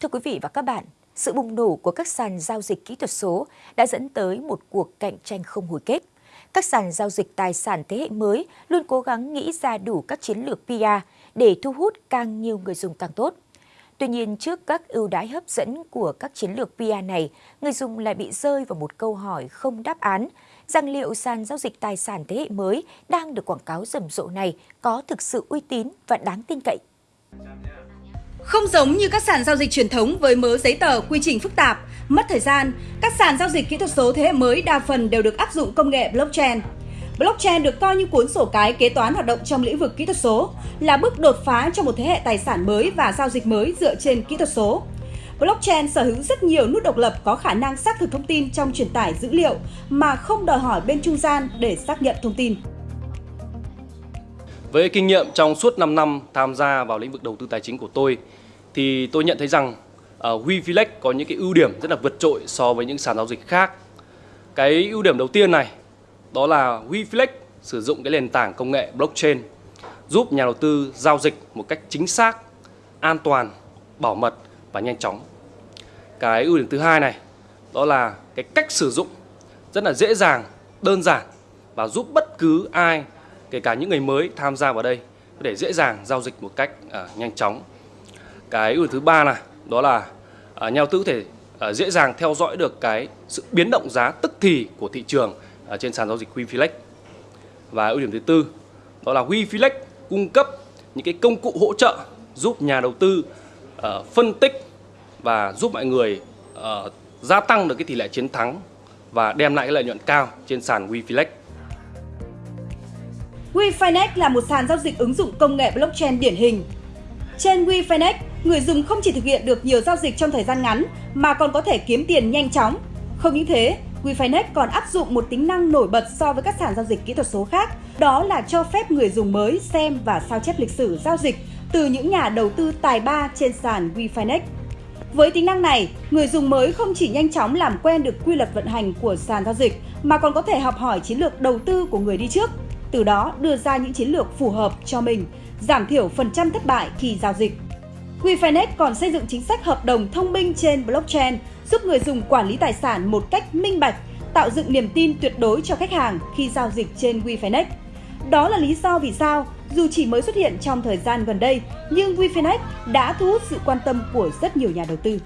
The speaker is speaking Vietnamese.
Thưa quý vị và các bạn, sự bùng nổ của các sàn giao dịch kỹ thuật số đã dẫn tới một cuộc cạnh tranh không hồi kết. Các sàn giao dịch tài sản thế hệ mới luôn cố gắng nghĩ ra đủ các chiến lược PR để thu hút càng nhiều người dùng càng tốt. Tuy nhiên, trước các ưu đãi hấp dẫn của các chiến lược PR này, người dùng lại bị rơi vào một câu hỏi không đáp án rằng liệu sàn giao dịch tài sản thế hệ mới đang được quảng cáo rầm rộ này có thực sự uy tín và đáng tin cậy. Không giống như các sàn giao dịch truyền thống với mớ giấy tờ, quy trình phức tạp, mất thời gian, các sàn giao dịch kỹ thuật số thế hệ mới đa phần đều được áp dụng công nghệ blockchain. Blockchain được coi như cuốn sổ cái kế toán hoạt động trong lĩnh vực kỹ thuật số, là bước đột phá cho một thế hệ tài sản mới và giao dịch mới dựa trên kỹ thuật số. Blockchain sở hữu rất nhiều nút độc lập có khả năng xác thực thông tin trong truyền tải dữ liệu mà không đòi hỏi bên trung gian để xác nhận thông tin. Với kinh nghiệm trong suốt 5 năm tham gia vào lĩnh vực đầu tư tài chính của tôi thì tôi nhận thấy rằng ờ, uh, WeFilex có những cái ưu điểm rất là vượt trội so với những sàn giao dịch khác. Cái ưu điểm đầu tiên này đó là WeFilex sử dụng cái nền tảng công nghệ blockchain giúp nhà đầu tư giao dịch một cách chính xác, an toàn, bảo mật và nhanh chóng. Cái ưu điểm thứ hai này đó là cái cách sử dụng rất là dễ dàng, đơn giản và giúp bất cứ ai kể cả những người mới tham gia vào đây có thể dễ dàng giao dịch một cách uh, nhanh chóng. Cái ưu thứ ba là đó là à, uh, nhà đầu tư có thể uh, dễ dàng theo dõi được cái sự biến động giá tức thì của thị trường ở trên sàn giao dịch WeFlex Và ưu điểm thứ tư đó là WeFlex cung cấp những cái công cụ hỗ trợ giúp nhà đầu tư uh, phân tích và giúp mọi người uh, gia tăng được cái tỷ lệ chiến thắng và đem lại cái lợi nhuận cao trên sàn WeFlex WeFinex là một sàn giao dịch ứng dụng công nghệ blockchain điển hình. Trên WeFinex, người dùng không chỉ thực hiện được nhiều giao dịch trong thời gian ngắn mà còn có thể kiếm tiền nhanh chóng. Không những thế, WeFinex còn áp dụng một tính năng nổi bật so với các sàn giao dịch kỹ thuật số khác, đó là cho phép người dùng mới xem và sao chép lịch sử giao dịch từ những nhà đầu tư tài ba trên sàn WeFinex. Với tính năng này, người dùng mới không chỉ nhanh chóng làm quen được quy luật vận hành của sàn giao dịch mà còn có thể học hỏi chiến lược đầu tư của người đi trước từ đó đưa ra những chiến lược phù hợp cho mình, giảm thiểu phần trăm thất bại khi giao dịch. WeFinex còn xây dựng chính sách hợp đồng thông minh trên blockchain giúp người dùng quản lý tài sản một cách minh bạch, tạo dựng niềm tin tuyệt đối cho khách hàng khi giao dịch trên WeFinex. Đó là lý do vì sao, dù chỉ mới xuất hiện trong thời gian gần đây, nhưng WeFinex đã thu hút sự quan tâm của rất nhiều nhà đầu tư.